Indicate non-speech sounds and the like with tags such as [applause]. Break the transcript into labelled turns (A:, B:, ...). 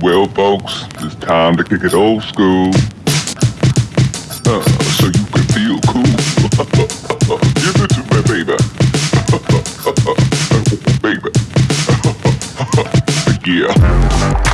A: Well, folks, it's time to kick it old school. Uh, so you can feel cool. Give it to me, baby. [laughs] Uh, baby. [laughs] yeah.